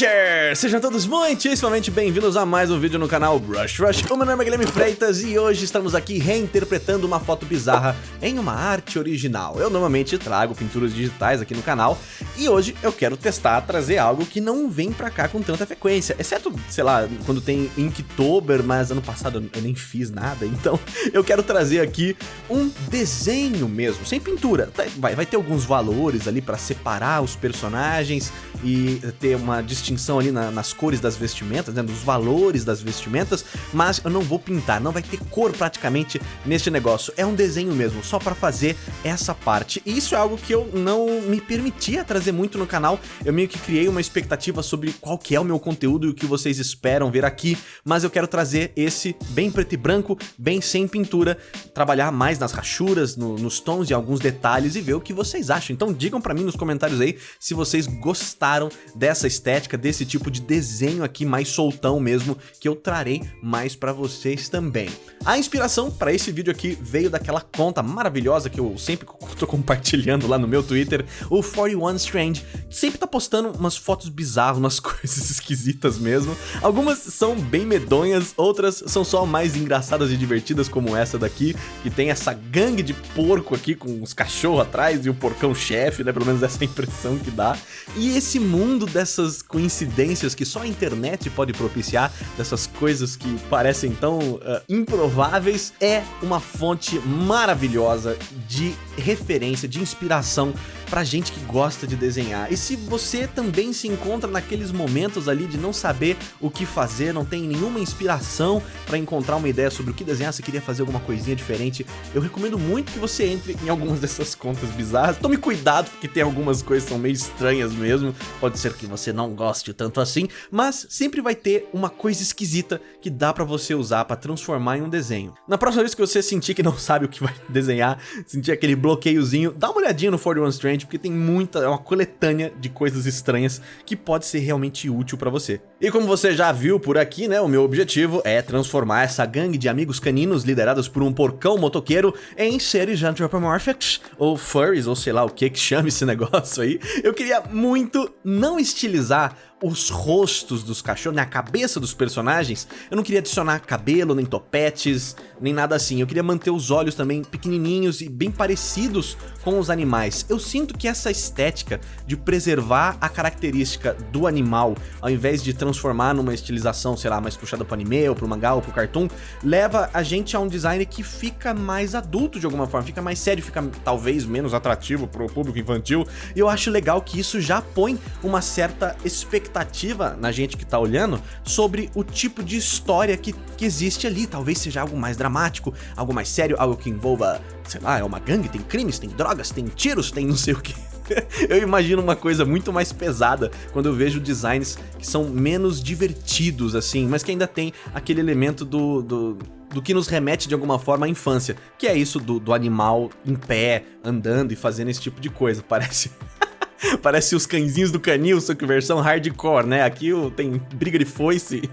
Rusher! Sejam todos muitíssimamente bem-vindos a mais um vídeo no canal Brush Rush. O meu nome é Guilherme Freitas e hoje estamos aqui reinterpretando uma foto bizarra em uma arte original. Eu normalmente trago pinturas digitais aqui no canal e hoje eu quero testar, trazer algo que não vem pra cá com tanta frequência. Exceto, sei lá, quando tem Inktober, mas ano passado eu nem fiz nada, então eu quero trazer aqui um desenho mesmo, sem pintura. Tá, vai, vai ter alguns valores ali pra separar os personagens e ter uma distinção ali na, nas cores das vestimentas, né, dos valores das vestimentas, mas eu não vou pintar, não vai ter cor praticamente neste negócio. É um desenho mesmo, só para fazer essa parte. E isso é algo que eu não me permitia trazer muito no canal. Eu meio que criei uma expectativa sobre qual que é o meu conteúdo e o que vocês esperam ver aqui, mas eu quero trazer esse bem preto e branco, bem sem pintura, trabalhar mais nas rachuras, no, nos tons e alguns detalhes e ver o que vocês acham. Então digam para mim nos comentários aí se vocês gostaram dessa estética, desse tipo de desenho aqui mais soltão mesmo, que eu trarei mais pra vocês também. A inspiração para esse vídeo aqui veio daquela conta maravilhosa que eu sempre tô compartilhando lá no meu Twitter, o 41 Strange, sempre tá postando umas fotos bizarras, umas coisas esquisitas mesmo. Algumas são bem medonhas, outras são só mais engraçadas e divertidas como essa daqui, que tem essa gangue de porco aqui com os cachorros atrás e o porcão chefe, né, pelo menos essa impressão que dá. E esse mundo dessas coincidências que só a internet pode propiciar, dessas coisas que parecem tão uh, improváveis, é uma fonte maravilhosa de referência, de inspiração pra gente que gosta de desenhar. E se você também se encontra naqueles momentos ali de não saber o que fazer, não tem nenhuma inspiração para encontrar uma ideia sobre o que desenhar, você queria fazer alguma coisinha diferente, eu recomendo muito que você entre em algumas dessas contas bizarras. Tome cuidado, porque tem algumas coisas que são meio estranhas mesmo, pode ser que você não goste tanto assim, mas sempre vai ter uma coisa esquisita que dá pra você usar pra transformar em um desenho. Na próxima vez que você sentir que não sabe o que vai desenhar, sentir aquele bloqueiozinho, dá uma olhadinha no 41 Strange porque tem muita, é uma coletânea de coisas estranhas que pode ser realmente útil pra você. E como você já viu por aqui, né, o meu objetivo é transformar essa gangue de amigos caninos liderados por um porcão motoqueiro em seres anthropomorphics, ou furries, ou sei lá o que que chama esse negócio aí. Eu queria muito não estilizar os rostos dos cachorros, na cabeça dos personagens, eu não queria adicionar cabelo, nem topetes, nem nada assim. Eu queria manter os olhos também pequenininhos e bem parecidos com os animais. Eu sinto que essa estética de preservar a característica do animal, ao invés de transformar numa estilização, sei lá, mais puxada pro anime, ou pro mangá, ou pro cartoon, leva a gente a um design que fica mais adulto de alguma forma, fica mais sério, fica talvez menos atrativo pro público infantil. E eu acho legal que isso já põe uma certa expectativa expectativa na gente que tá olhando sobre o tipo de história que, que existe ali. Talvez seja algo mais dramático, algo mais sério, algo que envolva, sei lá, é uma gangue, tem crimes, tem drogas, tem tiros, tem não sei o que. eu imagino uma coisa muito mais pesada quando eu vejo designs que são menos divertidos, assim, mas que ainda tem aquele elemento do, do do que nos remete de alguma forma à infância, que é isso do, do animal em pé, andando e fazendo esse tipo de coisa, parece... Parece os cãezinhos do canil, só que versão hardcore, né? Aqui tem briga de foice.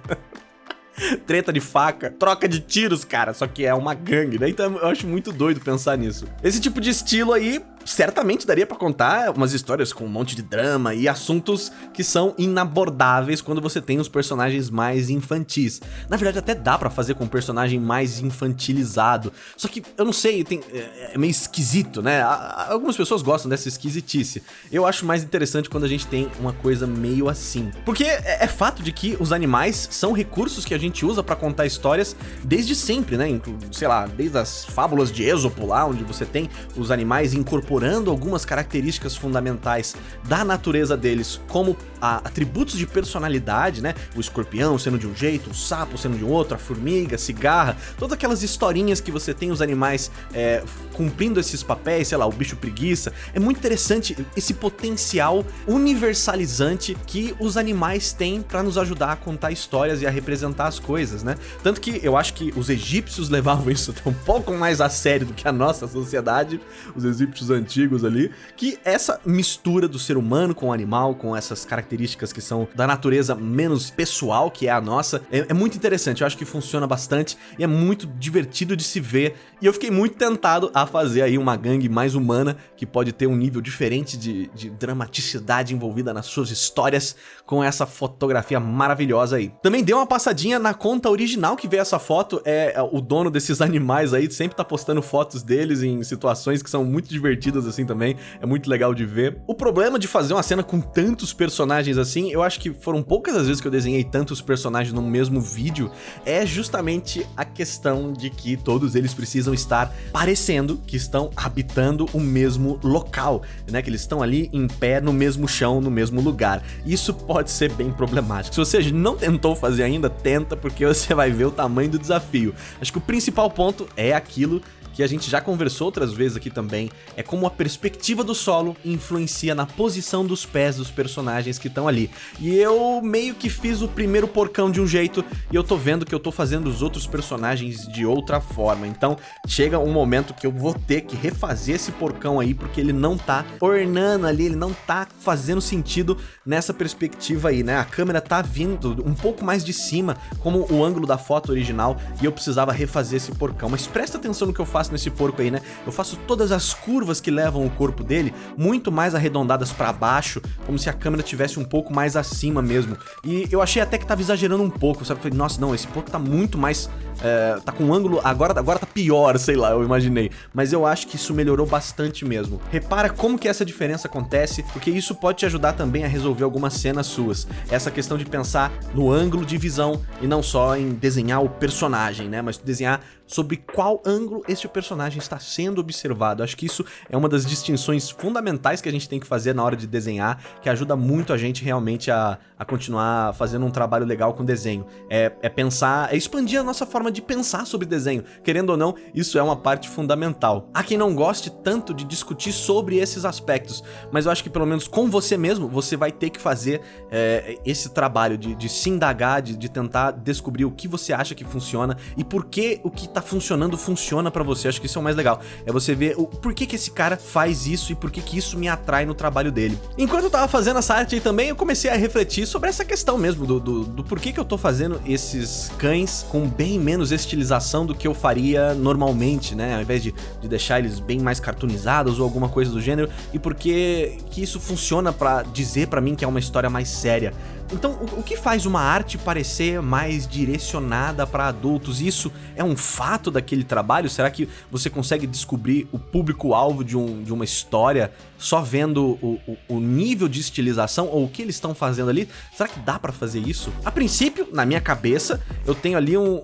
treta de faca, troca de tiros, cara, só que é uma gangue, né? Então eu acho muito doido pensar nisso. Esse tipo de estilo aí certamente daria para contar umas histórias com um monte de drama e assuntos que são inabordáveis quando você tem os personagens mais infantis. Na verdade, até dá para fazer com um personagem mais infantilizado. Só que, eu não sei, tem, é, é meio esquisito, né? Algumas pessoas gostam dessa esquisitice. Eu acho mais interessante quando a gente tem uma coisa meio assim. Porque é, é fato de que os animais são recursos que a gente usa para contar histórias desde sempre, né? Sei lá, desde as fábulas de Esopo lá, onde você tem os animais incorporados incorporando algumas características fundamentais da natureza deles, como a, atributos de personalidade, né? O escorpião sendo de um jeito, o sapo sendo de um outro, a formiga, a cigarra, todas aquelas historinhas que você tem os animais é, cumprindo esses papéis, sei lá, o bicho preguiça. É muito interessante esse potencial universalizante que os animais têm para nos ajudar a contar histórias e a representar as coisas, né? Tanto que eu acho que os egípcios levavam isso um pouco mais a sério do que a nossa sociedade, os egípcios antigos antigos ali, que essa mistura do ser humano com o animal, com essas características que são da natureza menos pessoal, que é a nossa, é, é muito interessante, eu acho que funciona bastante e é muito divertido de se ver, e eu fiquei muito tentado a fazer aí uma gangue mais humana, que pode ter um nível diferente de, de dramaticidade envolvida nas suas histórias, com essa fotografia maravilhosa aí. Também deu uma passadinha na conta original que veio essa foto, é, é o dono desses animais aí, sempre tá postando fotos deles em situações que são muito divertidas assim também, é muito legal de ver. O problema de fazer uma cena com tantos personagens assim, eu acho que foram poucas as vezes que eu desenhei tantos personagens no mesmo vídeo, é justamente a questão de que todos eles precisam estar parecendo que estão habitando o mesmo local, né, que eles estão ali em pé no mesmo chão, no mesmo lugar. Isso pode ser bem problemático. Se você não tentou fazer ainda, tenta, porque você vai ver o tamanho do desafio. Acho que o principal ponto é aquilo que a gente já conversou outras vezes aqui também, é como a perspectiva do solo influencia na posição dos pés dos personagens que estão ali. E eu meio que fiz o primeiro porcão de um jeito e eu tô vendo que eu tô fazendo os outros personagens de outra forma. Então chega um momento que eu vou ter que refazer esse porcão aí porque ele não tá ornando ali, ele não tá fazendo sentido nessa perspectiva aí, né? A câmera tá vindo um pouco mais de cima, como o ângulo da foto original, e eu precisava refazer esse porcão. Mas presta atenção no que eu faço faço nesse porco aí, né? Eu faço todas as curvas que levam o corpo dele muito mais arredondadas pra baixo, como se a câmera tivesse um pouco mais acima mesmo. E eu achei até que tava exagerando um pouco, sabe? Falei, nossa, não, esse porco tá muito mais... É, tá com um ângulo... Agora, agora tá pior, sei lá, eu imaginei. Mas eu acho que isso melhorou bastante mesmo. Repara como que essa diferença acontece, porque isso pode te ajudar também a resolver algumas cenas suas. Essa questão de pensar no ângulo de visão e não só em desenhar o personagem, né? Mas desenhar sobre qual ângulo este personagem está sendo observado. Acho que isso é uma das distinções fundamentais que a gente tem que fazer na hora de desenhar, que ajuda muito a gente realmente a, a continuar fazendo um trabalho legal com desenho. É, é pensar, é expandir a nossa forma de pensar sobre desenho. Querendo ou não, isso é uma parte fundamental. Há quem não goste tanto de discutir sobre esses aspectos, mas eu acho que pelo menos com você mesmo, você vai ter que fazer é, esse trabalho de, de se indagar, de, de tentar descobrir o que você acha que funciona e por que o que tá funcionando funciona pra você. Acho que isso é o mais legal. É você ver o por que que esse cara faz isso e por que que isso me atrai no trabalho dele. Enquanto eu tava fazendo essa arte aí também, eu comecei a refletir sobre essa questão mesmo do, do, do que eu tô fazendo esses cães com bem menos estilização do que eu faria normalmente, né? Ao invés de, de deixar eles bem mais cartoonizados ou alguma coisa do gênero. E por que isso funciona pra dizer pra mim que é uma história mais séria. Então, o, o, que faz uma arte parecer mais direcionada para adultos? Isso é um fato daquele trabalho? Será que você consegue descobrir o público-alvo de, um, de uma história só vendo o, o, o, nível de estilização ou o que eles estão fazendo ali? Será que dá para fazer isso? A princípio, na minha cabeça, eu tenho ali um,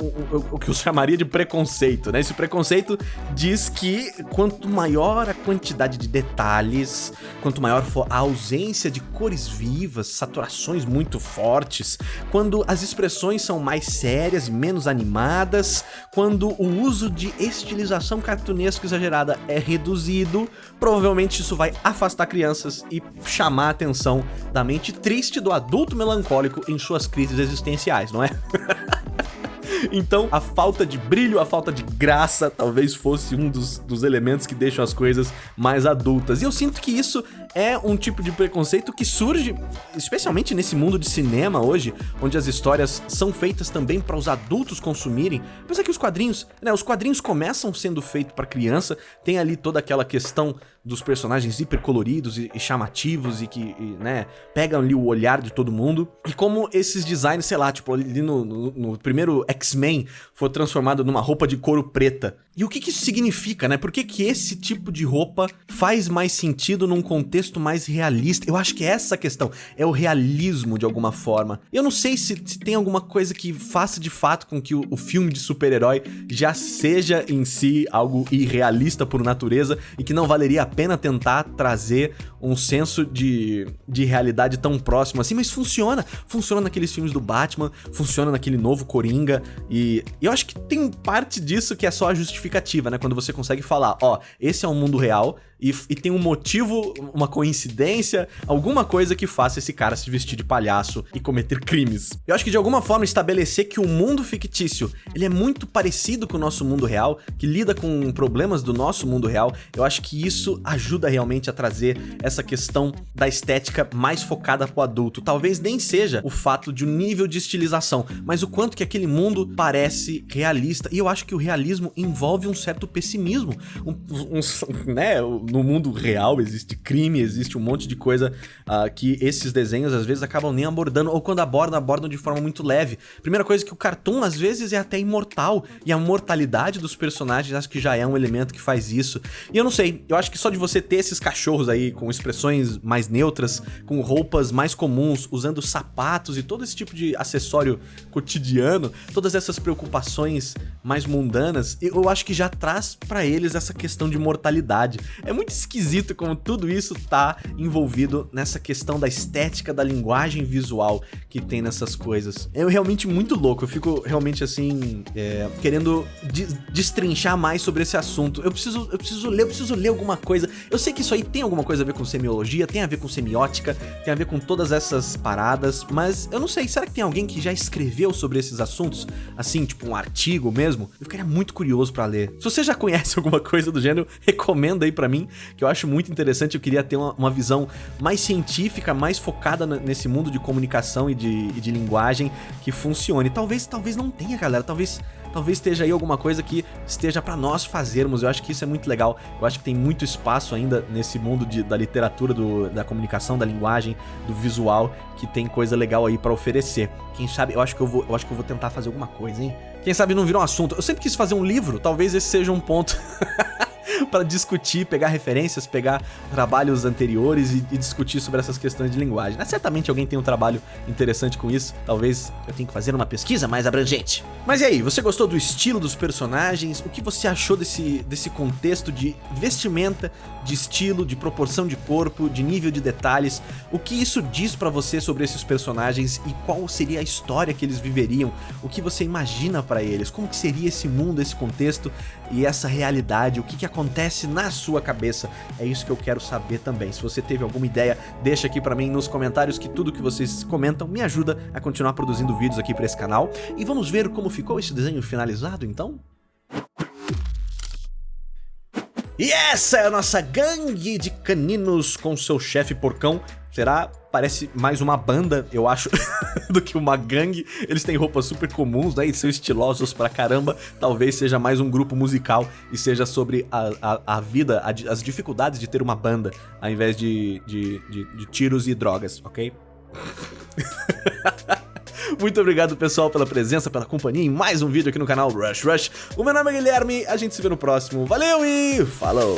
o que eu chamaria de preconceito, né? Esse preconceito diz que quanto maior a quantidade de detalhes, quanto maior for a ausência de cores vivas, saturações muito muito fortes, quando as expressões são mais sérias e menos animadas, quando o uso de estilização cartunesca exagerada é reduzido, provavelmente isso vai afastar crianças e chamar a atenção da mente triste do adulto melancólico em suas crises existenciais, não é? Então, a falta de brilho, a falta de graça, talvez fosse um dos, dos elementos que deixam as coisas mais adultas. E eu sinto que isso é um tipo de preconceito que surge, especialmente nesse mundo de cinema hoje, onde as histórias são feitas também para os adultos consumirem. Apesar que os quadrinhos, né, os quadrinhos começam sendo feitos para criança, tem ali toda aquela questão dos personagens hipercoloridos e, e chamativos e que, e, né, pegam ali o olhar de todo mundo. E como esses designs, sei lá, tipo, ali no, no, no primeiro X-Men foi transformado numa roupa de couro preta. E o que, que isso significa, né? Por que, que esse tipo de roupa faz mais sentido num contexto mais realista? Eu acho que é essa questão, é o realismo de alguma forma. Eu não sei se, se tem alguma coisa que faça de fato com que o, o filme de super-herói já seja em si algo irrealista por natureza e que não valeria a pena tentar trazer um senso de, de realidade tão próximo assim, mas funciona. Funciona naqueles filmes do Batman, funciona naquele novo Coringa e, e eu acho que tem parte disso que é só a justificativa né? Quando você consegue falar, ó, esse é um mundo real e, e tem um motivo, uma coincidência, alguma coisa que faça esse cara se vestir de palhaço e cometer crimes. Eu acho que de alguma forma estabelecer que o mundo fictício, ele é muito parecido com o nosso mundo real, que lida com problemas do nosso mundo real, eu acho que isso ajuda realmente a trazer essa questão da estética mais focada pro adulto. Talvez nem seja o fato de um nível de estilização, mas o quanto que aquele mundo parece realista. E eu acho que o realismo envolve um certo pessimismo. Um, um, né, no mundo real existe crime, existe um monte de coisa uh, que esses desenhos às vezes acabam nem abordando, ou quando abordam, abordam de forma muito leve. Primeira coisa que o cartoon às vezes é até imortal, e a mortalidade dos personagens acho que já é um elemento que faz isso. E eu não sei, eu acho que só de você ter esses cachorros aí com expressões mais neutras, com roupas mais comuns, usando sapatos e todo esse tipo de acessório cotidiano, todas essas preocupações mais mundanas, eu acho que já traz para eles essa questão de mortalidade. É muito esquisito como tudo isso tá envolvido nessa questão da estética, da linguagem visual que tem nessas coisas. É realmente muito louco, eu fico realmente assim, é, querendo destrinchar mais sobre esse assunto. Eu preciso, eu preciso ler, eu preciso ler alguma coisa. Eu sei que isso aí tem alguma coisa a ver com semiologia, tem a ver com semiótica, tem a ver com todas essas paradas, mas eu não sei, será que tem alguém que já escreveu sobre esses assuntos? Assim, tipo um artigo mesmo? Eu ficaria muito curioso pra ler. Se você já conhece alguma coisa do gênero, recomenda aí pra mim, que eu acho muito interessante, eu queria ter uma, uma visão mais científica, mais focada nesse mundo de comunicação e de, e de linguagem que funcione. Talvez, talvez não tenha, galera, talvez talvez esteja aí alguma coisa que esteja para nós fazermos. Eu acho que isso é muito legal. Eu acho que tem muito espaço ainda nesse mundo de, da literatura, do, da comunicação, da linguagem, do visual, que tem coisa legal aí para oferecer. Quem sabe, eu acho que eu vou, eu acho que eu vou tentar fazer alguma coisa, hein? Quem sabe não virou um assunto. Eu sempre quis fazer um livro, talvez esse seja um ponto para discutir, pegar referências, pegar trabalhos anteriores e, e, discutir sobre essas questões de linguagem. Mas certamente alguém tem um trabalho interessante com isso, talvez eu tenha que fazer uma pesquisa mais abrangente. Mas e aí, você gostou do estilo dos personagens? O que você achou desse, desse contexto de vestimenta, de estilo, de proporção de corpo, de nível de detalhes? O que isso diz para você sobre esses personagens e qual seria a história que eles viveriam? O que você imagina para eles? Como que seria esse mundo, esse contexto e essa realidade? O que, que acontece na sua cabeça? É isso que eu quero saber também. Se você teve alguma ideia, deixa aqui para mim nos comentários que tudo que vocês comentam me ajuda a continuar produzindo vídeos aqui para esse canal. E vamos ver como ficou esse desenho finalizado então? E essa é a nossa gangue de caninos com seu chefe porcão. Será? Parece mais uma banda, eu acho, do que uma gangue. Eles têm roupas super comuns, né? E são estilosos pra caramba. Talvez seja mais um grupo musical e seja sobre a, a, a vida, a, as dificuldades de ter uma banda, ao invés de, de, de, de tiros e drogas, ok? Muito obrigado, pessoal, pela presença, pela companhia em mais um vídeo aqui no canal Rush Rush. O meu nome é Guilherme, a gente se vê no próximo. Valeu e falou!